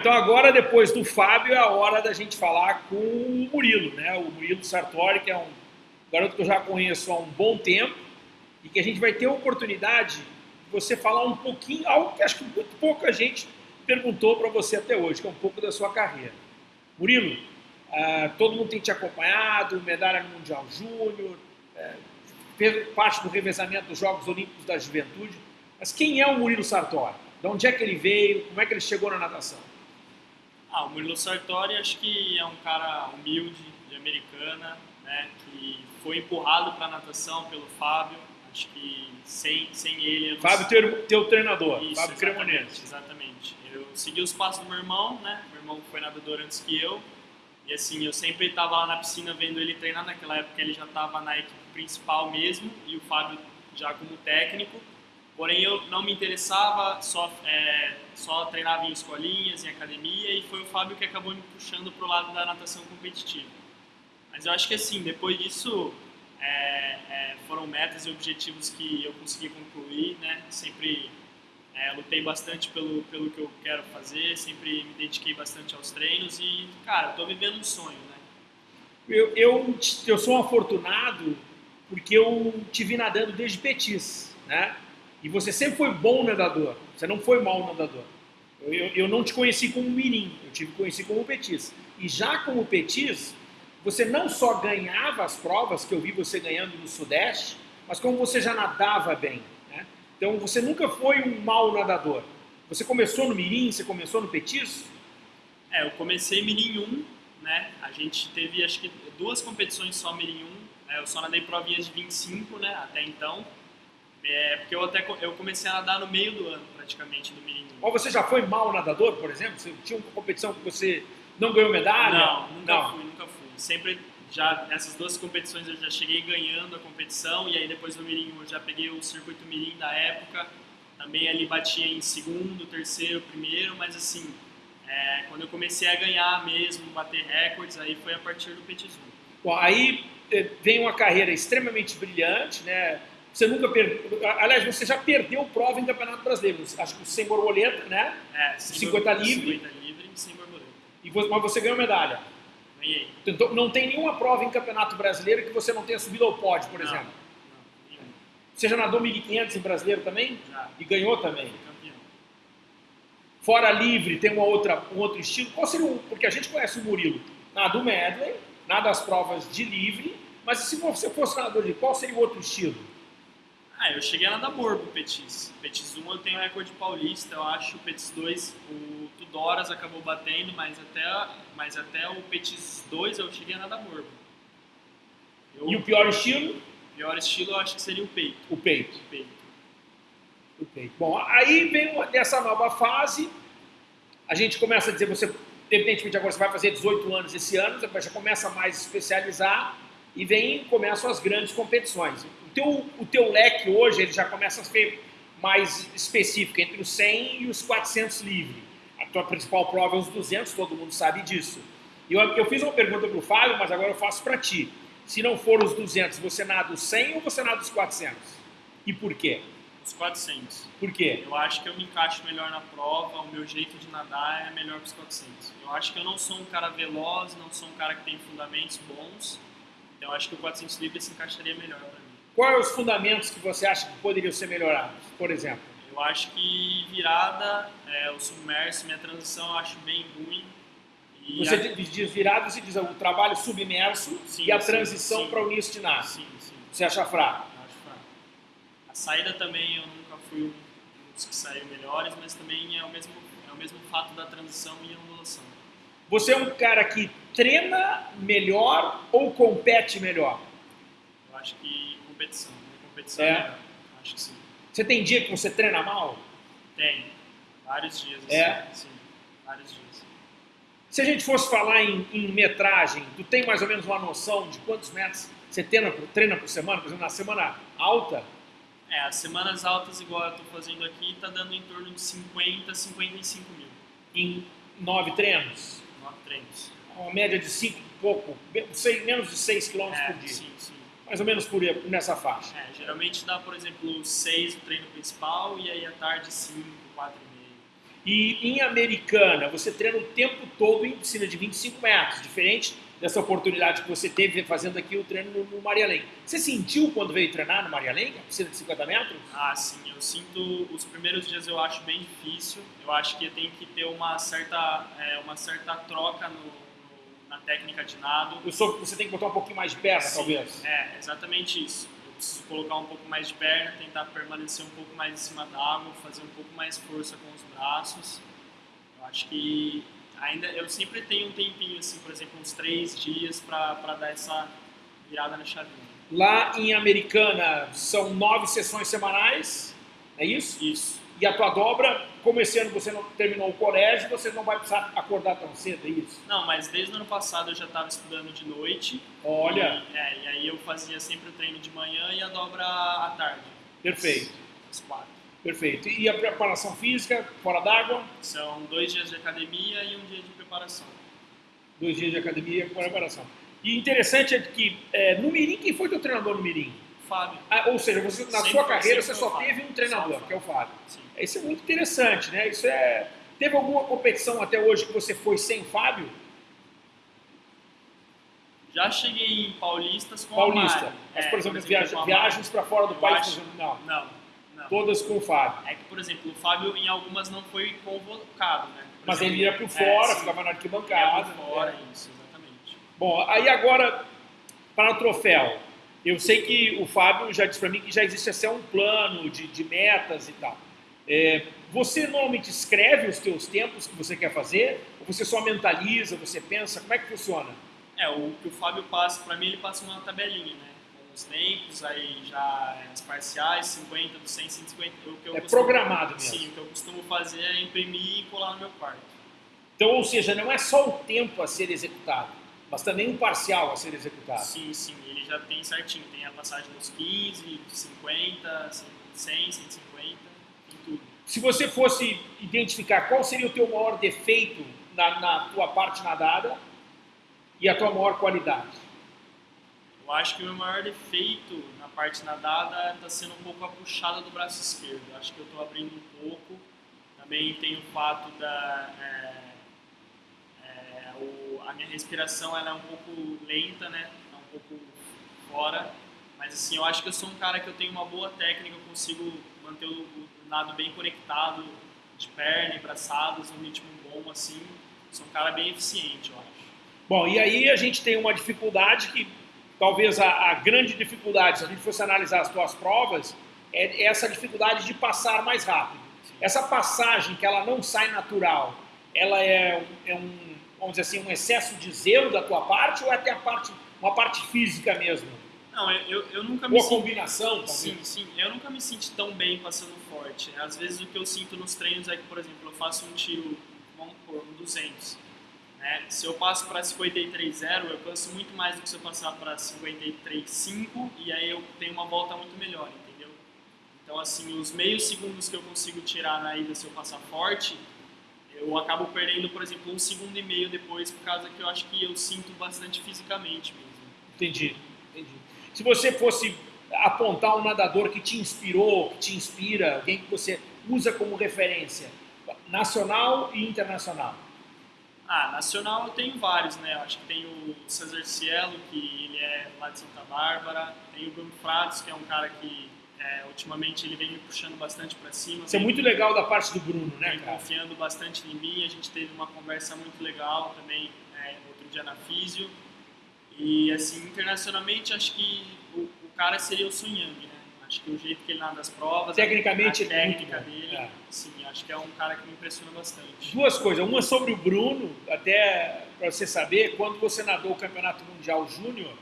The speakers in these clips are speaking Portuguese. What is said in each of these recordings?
Então agora, depois do Fábio, é a hora da gente falar com o Murilo, né? O Murilo Sartori, que é um garoto que eu já conheço há um bom tempo e que a gente vai ter a oportunidade de você falar um pouquinho, algo que acho que muito pouca gente perguntou para você até hoje, que é um pouco da sua carreira. Murilo, uh, todo mundo tem te acompanhado, medalha no Mundial Júnior, uh, fez parte do revezamento dos Jogos Olímpicos da Juventude, mas quem é o Murilo Sartori? De onde é que ele veio? Como é que ele chegou na natação? Ah, o Murilo Sartori acho que é um cara humilde, de americana, né, que foi empurrado para a natação pelo Fábio. Acho que sem, sem ele... Fábio, teu, teu treinador, Isso, Fábio Cremonese. Exatamente. Eu segui os passos do meu irmão, né? Meu irmão foi nadador antes que eu. E assim, eu sempre estava lá na piscina vendo ele treinar. Naquela época ele já estava na equipe principal mesmo e o Fábio já como técnico. Porém, eu não me interessava, só, é, só treinava em escolinhas, em academia, e foi o Fábio que acabou me puxando para o lado da natação competitiva. Mas eu acho que assim, depois disso, é, é, foram metas e objetivos que eu consegui concluir, né? Sempre é, lutei bastante pelo, pelo que eu quero fazer, sempre me dediquei bastante aos treinos e, cara, estou vivendo um sonho, né? Eu, eu, eu sou um afortunado porque eu te vi nadando desde petis, né? E você sempre foi bom nadador, você não foi mau nadador. Eu, eu, eu não te conheci como mirim, eu te conheci como petis. E já como petis, você não só ganhava as provas, que eu vi você ganhando no Sudeste, mas como você já nadava bem. Né? Então você nunca foi um mau nadador. Você começou no mirim, você começou no petis? É, eu comecei mirim 1, né? A gente teve acho que duas competições só mirim 1. Né? Eu só nadei provinhas de 25, né, até então. É, porque eu até eu comecei a nadar no meio do ano, praticamente, do menino. Ou você já foi mal nadador, por exemplo? Você tinha uma competição que você não ganhou medalha? Não, nunca não. fui, nunca fui. Sempre, já nessas duas competições eu já cheguei ganhando a competição e aí depois no mirim eu já peguei o circuito mirim da época. Também ali batia em segundo, terceiro, primeiro, mas assim, é, quando eu comecei a ganhar mesmo, bater recordes, aí foi a partir do Petit Bom, aí eh, vem uma carreira extremamente brilhante, né? Você nunca perdeu. Aliás, você já perdeu prova em Campeonato Brasileiro. Acho que sem borboleta, né? É, 50 livre. 50 livre e sem borboleta. E você, mas você ganhou medalha. Ganhei. Então, não tem nenhuma prova em Campeonato Brasileiro que você não tenha subido ao pódio, por não, exemplo. Não, você já nadou 1.500 em brasileiro também? Já. E ganhou também? Campeão. Fora livre, tem uma outra, um outro estilo. Qual seria o. Porque a gente conhece o Murilo. Nada o medley, nada as provas de livre. Mas se você fosse nadador de qual seria o outro estilo? Ah, eu cheguei a nadar morbo Petis. Petis 1 eu tenho recorde paulista, eu acho. Petis 2, o Tudoras acabou batendo, mas até, mas até o Petis 2 eu cheguei a nadar morbo. Eu, e o pior estilo? O pior estilo eu acho que seria o peito. O peito. O peito. O peito. Bom, aí vem essa nova fase, a gente começa a dizer, você, evidentemente agora você vai fazer 18 anos esse ano, já começa mais a especializar, e vem, começam as grandes competições teu, o teu leque hoje ele já começa a ser mais específico, entre os 100 e os 400 livre. A tua principal prova é os 200, todo mundo sabe disso. Eu, eu fiz uma pergunta para o Fábio, mas agora eu faço para ti. Se não for os 200, você nada os 100 ou você nada os 400? E por quê? Os 400. Por quê? Eu acho que eu me encaixo melhor na prova, o meu jeito de nadar é melhor que os 400. Eu acho que eu não sou um cara veloz, não sou um cara que tem fundamentos bons, então acho que o 400 livre se encaixaria melhor para mim. Quais os fundamentos que você acha que poderiam ser melhorados, por exemplo? Eu acho que virada, é, o submerso, minha transição eu acho bem ruim. E você a... diz virada, você diz o trabalho submerso sim, e a sim, transição para o início de nada. Sim, sim. Você acha fraco? Acho fraco. A saída também eu nunca fui um dos que saiu melhores, mas também é o mesmo, é o mesmo fato da transição e ondulação. Você é um cara que treina melhor ou compete melhor? Eu acho que competição. Minha competição é. é. Acho que sim. Você tem dia que você treina mal? Tem. Vários dias. Assim. É? Sim, vários dias. Se a gente fosse falar em, em, metragem, tu tem mais ou menos uma noção de quantos metros você treina por, treina por semana? Por exemplo, na semana alta? É, as semanas altas, igual eu estou fazendo aqui, está dando em torno de 50, 55 mil. Em nove treinos? Nove treinos. Uma média de cinco pouco, seis, menos de 6 km é, por dia. Sim, sim mais ou menos por nessa faixa? É, geralmente dá, por exemplo, 6 no treino principal e aí à tarde 5, 4 e meio. E em Americana, você treina o tempo todo em piscina de 25 metros, diferente dessa oportunidade que você teve fazendo aqui o treino no, no Maria Lenk. Você sentiu quando veio treinar no Maria Lenk, a piscina de 50 metros? Ah, sim. Eu sinto, os primeiros dias eu acho bem difícil. Eu acho que tem que ter uma certa, é, uma certa troca no, na técnica de nado. Eu sou, você tem que botar um pouquinho mais de perna, Sim, talvez. É, exatamente isso. Eu preciso colocar um pouco mais de perna, tentar permanecer um pouco mais em cima da água, fazer um pouco mais força com os braços. Eu acho que ainda eu sempre tenho um tempinho, assim, por exemplo, uns três dias para dar essa virada na chavinha. Lá em Americana são nove sessões semanais, é isso? Isso. E a tua dobra, como esse ano você não terminou o colégio, você não vai precisar acordar tão cedo, é isso? Não, mas desde o ano passado eu já estava estudando de noite. Olha, E, é, e aí eu fazia sempre o treino de manhã e a dobra à tarde. perfeito, Às quatro. perfeito. E a preparação física, fora d'água, São dois dias de academia e um dia de preparação. dois dias de academia com preparação. E interessante é que é, no Mirim, quem foi teu treinador no Mirim? Fábio. Ah, ou seja, você, na Sempre sua carreira você só teve um treinador, que é o Fábio. Sim. Isso é muito interessante, né? Isso é. Teve alguma competição até hoje que você foi sem Fábio? Já cheguei em Paulistas com Paulista. a Mari. Mas, É, por exemplo, viaja- viagens para fora do Eu país, acho- não. Não, não. Todas com o Fábio. É que, por exemplo, o Fábio em algumas não foi convocado, né? Por Mas exemplo, ele ia por é, fora, sim, ficava na ia arquibancada. por fora, né? isso, exatamente. Bom, aí agora, para o troféu. Eu sei que o Fábio já disse para mim que já existe até um plano de, de metas e tal. É, você normalmente escreve os teus tempos que você quer fazer? Ou você só mentaliza, você pensa? Como é que funciona? É, o que o Fábio passa, pra mim, ele passa uma tabelinha, né? Com os tempos, aí já é, as parciais, 50 do 100, 150. O que eu É costumo- programado mesmo. Sim, o que eu costumo fazer é imprimir e colar no meu quarto. Então, ou seja, não é só o tempo a ser executado, mas também um parcial a ser executado. Sim, sim, ele já tem certinho. Tem a passagem dos 15, 50, 100, 150, tem tudo. Se você fosse identificar qual seria o teu maior defeito na, na tua parte nadada e a tua maior qualidade? Eu acho que o meu maior defeito na parte nadada está sendo um pouco a puxada do braço esquerdo. Eu acho que eu estou abrindo um pouco. Também tem o fato da. é, a minha respiração ela é um pouco lenta, né? É um pouco fora. Mas assim, eu acho que eu sou um cara que eu tenho uma boa técnica, eu consigo manter o, o nado bem conectado, de perna e braçadas, um ritmo bom assim. Sou um cara bem eficiente, eu acho. Bom, e aí a gente tem uma dificuldade que talvez a, a grande dificuldade, se a gente fosse analisar as tuas provas, é essa dificuldade de passar mais rápido. Essa passagem que ela não sai natural, ela é, é um, vamos dizer assim, um excesso de zelo da tua parte ou é até a parte, uma parte física mesmo? Não, eu, eu, eu nunca me Ou sinto combinação, talvez? Sim, sim. Eu nunca me sinto tão bem passando forte. Às vezes o que eu sinto nos treinos é que, por exemplo, eu faço um tiro, vamos pôr, um 200. Né? Se eu passo para 53,0, eu canso muito mais do que se eu passar para 53,5 e aí eu tenho uma volta muito melhor, entendeu? Então, assim, os meios segundos que eu consigo tirar na ida se eu passar forte, eu acabo perdendo, por exemplo, um segundo e meio depois, por causa que eu acho que eu sinto bastante fisicamente mesmo. Entendi, entendi. Se você fosse apontar um nadador que te inspirou, que te inspira, alguém que você usa como referência, nacional e internacional. Ah, nacional eu tenho vários, né? Eu acho que tem o Cesar Cielo, que ele é lá de Santa Bárbara. Tem o Bruno Fratos, que é um cara que é, ultimamente ele vem me puxando bastante para cima. Isso é muito legal da parte do Bruno, né, vem cara? confiando bastante em mim. A gente teve uma conversa muito legal também é, outro dia na Físio. E assim, internacionalmente, acho que o, o cara seria o Sun Yang, né? Acho que o jeito que ele nada as provas, Tecnicamente, a é muito técnica dele, É. sim, acho que é um cara que me impressiona bastante. Duas coisas. Uma sobre o Bruno, até para você saber, quando você nadou o Campeonato Mundial Júnior,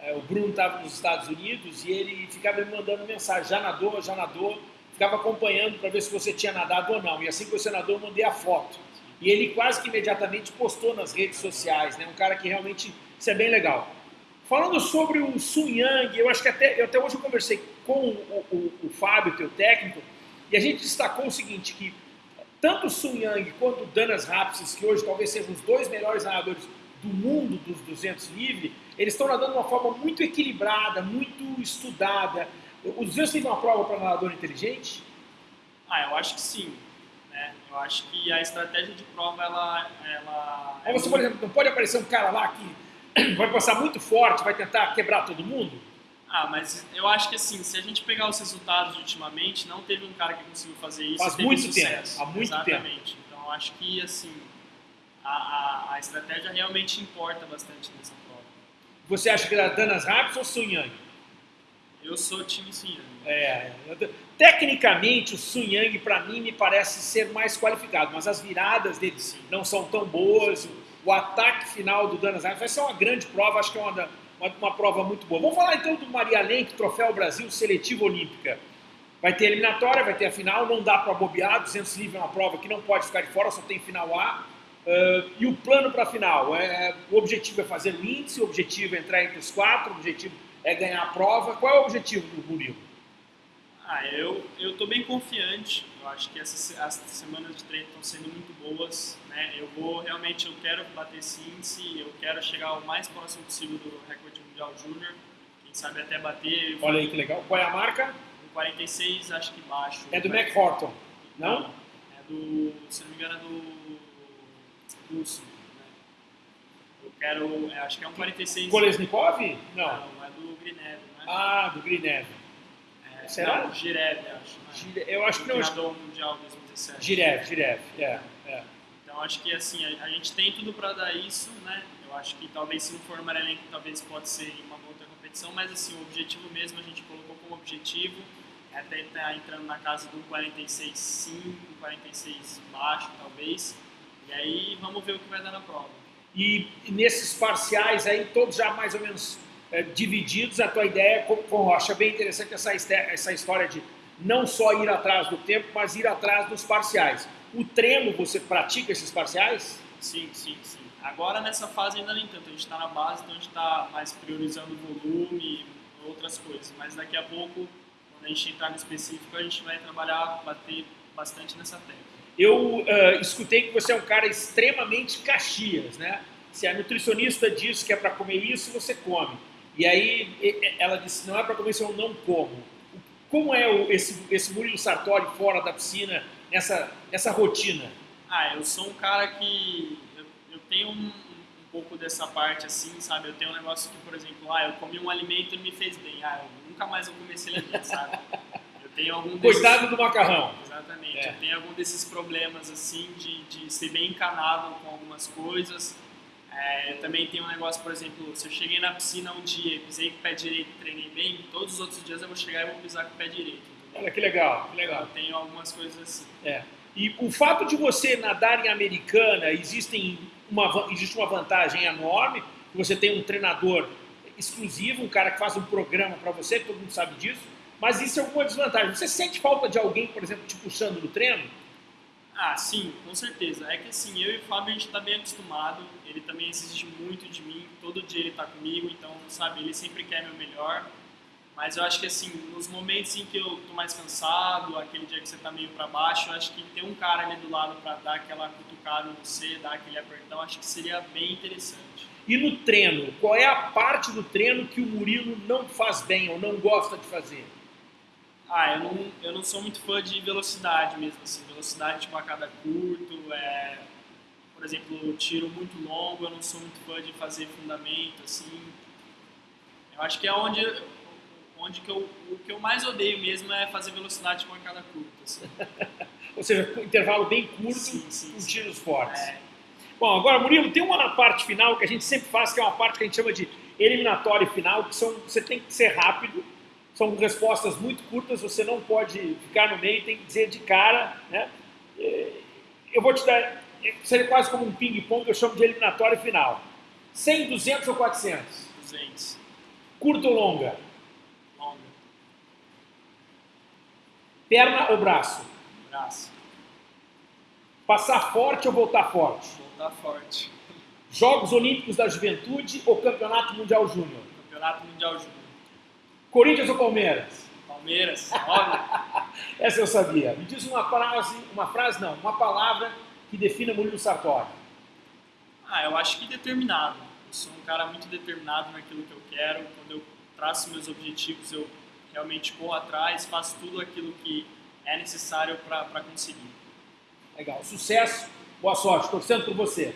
eh, o Bruno estava nos Estados Unidos e ele ficava me mandando mensagem, já nadou, já nadou, ficava acompanhando para ver se você tinha nadado ou não. E assim que você nadou, eu mandei a foto. E ele quase que imediatamente postou nas redes sociais, né? Um cara que realmente, isso é bem legal. Falando sobre o Sun Yang, eu acho que até, eu até hoje eu conversei com o, o, o Fábio, teu técnico, e a gente destacou o seguinte, que tanto o Sun Yang quanto o Danas Rapsis, que hoje talvez sejam os dois melhores nadadores do mundo dos 200 livre, eles estão nadando de uma forma muito equilibrada, muito estudada. Os 200 livre é uma prova para nadador inteligente? Ah, eu acho que sim. Né? Eu acho que a estratégia de prova, ela... ela Ou você, por exemplo, não pode aparecer um cara lá que vai passar muito forte, vai tentar quebrar todo mundo? Ah, mas eu acho que assim, se a gente pegar os resultados ultimamente, não teve um cara que conseguiu fazer isso Faz muito sucesso. tempo, há muito Exatamente. Então eu acho que assim, a, a, a estratégia realmente importa bastante nessa prova. Você acha que era Danas Rapids ou Sun Yang? Eu sou time Sun É, eu- tecnicamente o Sun Yang para mim me parece ser mais qualificado, mas as viradas dele Sim. não são tão boas. O, o ataque final do Danas Rapids vai ser uma grande prova, acho que é uma, uma, uma prova muito boa. Vamos falar então do Maria Lenk, Troféu Brasil Seletiva Olímpica. Vai ter eliminatória, vai ter a final, não dá para bobear, 200 livres é uma prova que não pode ficar de fora, só tem final A. Ah, e o plano para a final? É, o objetivo é fazer o índice, o objetivo é entrar entre os quatro, o objetivo é ganhar a prova. Qual é o objetivo do Murilo? Ah, eu eu tô bem confiante. Eu acho que essas as semanas de treino estão sendo muito boas, né? Eu vou realmente eu quero bater esse índice, eu quero chegar o mais próximo possível do recorde mundial júnior. Quem sabe até bater. Olha aí que legal. Qual é a marca? No 46 acho que baixo. É do Mac Horton, não? É do, se não me engano, é do Russo. Né? Eu quero, é, acho que é um 46. Kolesnikov? Não. Não, é do Grinev, né? Ah, do Grinev. É, será? Não, Girev, acho. né? Gire- Eu acho que não. Treinador mundial 2017. Girev, Girev. É, é. Então acho que assim, a, a gente tem tudo para dar isso, né? Eu acho que talvez se não for Maranhense, talvez pode ser em uma outra competição, mas assim, o objetivo mesmo a gente colocou como objetivo é até estar entrando na casa do 46,5, 46 baixo, talvez. E aí vamos ver o que vai dar na prova. E nesses parciais aí, todos já mais ou menos é, divididos, a tua ideia com, com Rocha. Bem interessante essa, essa história de não só ir atrás do tempo, mas ir atrás dos parciais. O treino, você pratica esses parciais? Sim, sim, sim. Agora nessa fase ainda nem tanto, a gente está na base, então a gente está mais priorizando o volume e outras coisas. Mas daqui a pouco, quando a gente entrar no específico, a gente vai trabalhar, bater bastante nessa tecla. Eu ah, escutei que você é um cara extremamente caxias, né? Se a nutricionista diz que é para comer isso, você come. E aí ela disse, não é para comer isso, eu não como. Como é o- esse, esse Murilo Sartori fora da piscina, nessa, nessa rotina? Ah, eu sou um cara que eu, eu tenho um, um pouco dessa parte assim, sabe? Eu tenho um negócio que, por exemplo, ah, eu comi um alimento e me fez bem. Ah, eu nunca mais vou comer esse alimento, sabe? Tenho algum desses... Coitado do macarrão. Exatamente. É. Tenho algum desses problemas assim de, de ser bem encanado com algumas coisas. É, também tenho um negócio, por exemplo, se eu cheguei na piscina um dia e pisei com o pé direito e treinei bem, todos os outros dias eu vou chegar e vou pisar com o pé direito. Olha que legal, que Eu legal. tenho algumas coisas assim. É. E o fato de você nadar em americana, existem uma, existe uma vantagem enorme, você tem um treinador exclusivo, um cara que faz um programa para você, todo mundo sabe disso, mas isso é alguma desvantagem. Você sente falta de alguém, por exemplo, te puxando no treino? Ah, sim, com certeza. É que assim, eu e o Fábio a gente tá bem acostumado, ele também exige muito de mim, todo dia ele tá comigo, então, sabe, ele sempre quer meu melhor. Mas eu acho que assim, nos momentos em que eu tô mais cansado, aquele dia que você tá meio para baixo, eu acho que ter um cara ali do lado para dar aquela cutucada em você, dar aquele apertão, acho que seria bem interessante. E no treino, qual é a parte do treino que o Murilo não faz bem ou não gosta de fazer? Ah, eu não, eu não sou muito fã de velocidade mesmo, assim, velocidade de bacada curto, é, por exemplo, tiro muito longo, eu não sou muito fã de fazer fundamento, assim. Eu acho que é onde, onde que eu, o que eu mais odeio mesmo é fazer velocidade de bacada curta, assim. Ou seja, com intervalo bem curto, Sim, sim, com sim. tiros fortes. É, Bom, agora, Murilo, tem uma parte final que a gente sempre faz, que é uma parte que a gente chama de eliminatório final, que são, você tem que ser rápido, são respostas muito curtas, você não pode ficar no meio, tem que dizer de cara, né? Eh, Eu vou te dar, seria quase como um ping-pong que eu chamo de eliminatório final. 100, 200 ou 400? 200, Curta ou longa? longa, Perna ou braço? braço, Passar forte ou voltar forte? voltar forte, Jogos Olímpicos da Juventude ou Campeonato Mundial Júnior? Campeonato Mundial Júnior, Corinthians ou Palmeiras? Palmeiras, óbvio. Essa eu sabia. Me diz uma frase, uma frase não, uma palavra que defina Murilo Sartori. Ah, eu acho que determinado. Eu sou um cara muito determinado naquilo que eu quero. Quando eu traço meus objetivos, eu realmente corro atrás, faço tudo aquilo que é necessário para conseguir. Legal. Sucesso, boa sorte, torcendo por você.